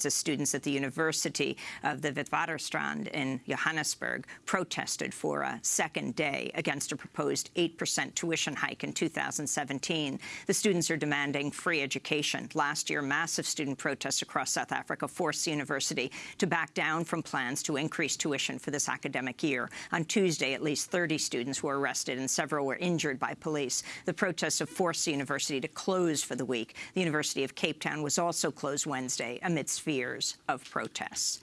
decades of students at the University of the Witwatersrand in Johannesburg protested for a second day against a proposed 8% tuition hike in 2017. The students are demanding free education. Last year, massive student protests across South Africa forced the university to back down from plans to increase tuition for this academic year. On Tuesday, at least 30 students were arrested and several were injured by police. The protests have forced the university to close for the week. The University of Cape Town was also closed Wednesday amidst fears of protests.